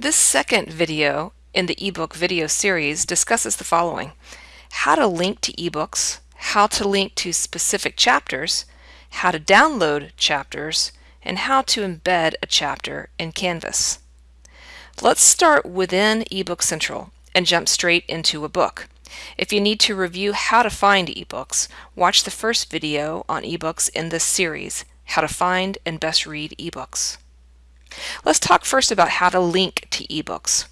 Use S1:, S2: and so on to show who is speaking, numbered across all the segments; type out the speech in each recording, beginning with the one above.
S1: This second video in the ebook video series discusses the following. How to link to ebooks, how to link to specific chapters, how to download chapters, and how to embed a chapter in Canvas. Let's start within eBook Central and jump straight into a book. If you need to review how to find ebooks, watch the first video on ebooks in this series, How to Find and Best Read Ebooks. Let's talk first about how to link to ebooks.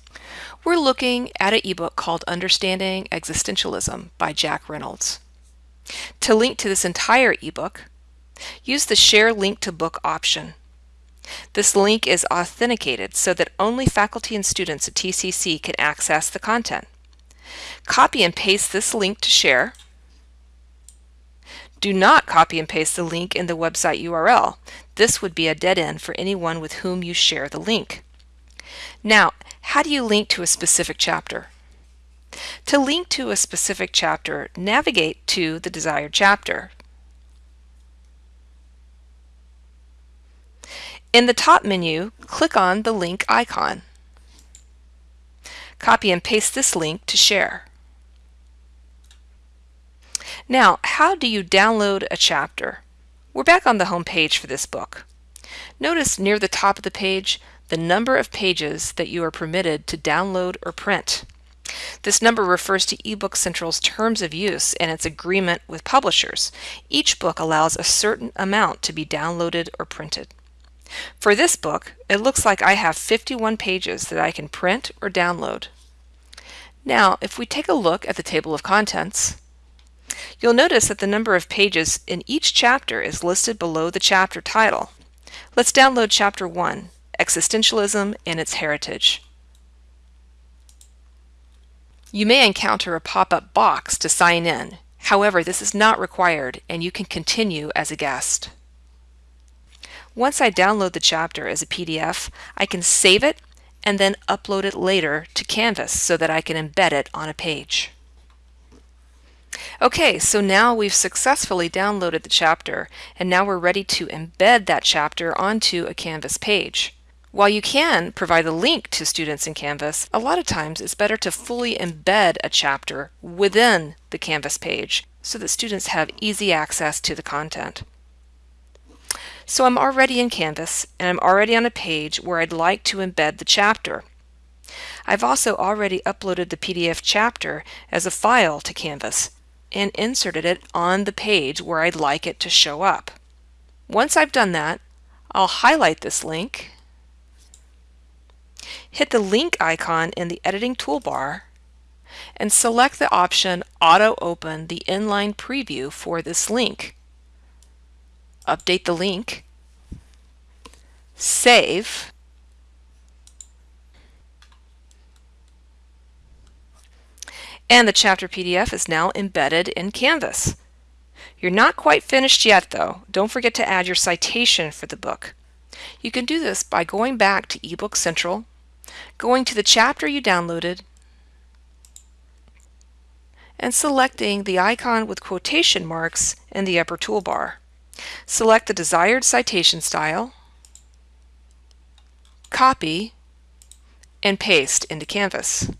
S1: We're looking at an ebook called Understanding Existentialism by Jack Reynolds. To link to this entire ebook, use the Share Link to Book option. This link is authenticated so that only faculty and students at TCC can access the content. Copy and paste this link to share. Do not copy and paste the link in the website URL. This would be a dead end for anyone with whom you share the link. Now, how do you link to a specific chapter? To link to a specific chapter, navigate to the desired chapter. In the top menu, click on the link icon. Copy and paste this link to share. Now, how do you download a chapter? We're back on the home page for this book. Notice near the top of the page the number of pages that you are permitted to download or print. This number refers to eBook Central's terms of use and its agreement with publishers. Each book allows a certain amount to be downloaded or printed. For this book, it looks like I have 51 pages that I can print or download. Now, if we take a look at the table of contents, You'll notice that the number of pages in each chapter is listed below the chapter title. Let's download Chapter 1, Existentialism and its Heritage. You may encounter a pop-up box to sign in. However, this is not required and you can continue as a guest. Once I download the chapter as a PDF, I can save it and then upload it later to Canvas so that I can embed it on a page. Okay, so now we've successfully downloaded the chapter and now we're ready to embed that chapter onto a Canvas page. While you can provide a link to students in Canvas, a lot of times it's better to fully embed a chapter within the Canvas page so that students have easy access to the content. So I'm already in Canvas and I'm already on a page where I'd like to embed the chapter. I've also already uploaded the PDF chapter as a file to Canvas and inserted it on the page where I'd like it to show up. Once I've done that, I'll highlight this link, hit the link icon in the editing toolbar, and select the option Auto Open the inline preview for this link. Update the link, save, and the chapter PDF is now embedded in Canvas. You're not quite finished yet though. Don't forget to add your citation for the book. You can do this by going back to eBook Central, going to the chapter you downloaded, and selecting the icon with quotation marks in the upper toolbar. Select the desired citation style, copy, and paste into Canvas.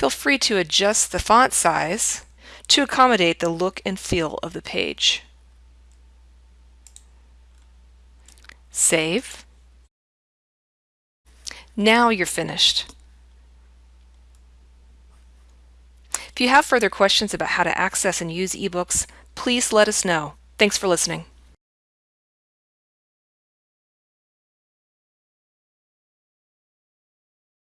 S1: Feel free to adjust the font size to accommodate the look and feel of the page. Save. Now you're finished. If you have further questions about how to access and use ebooks, please let us know. Thanks for listening.